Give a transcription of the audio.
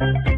Thank you.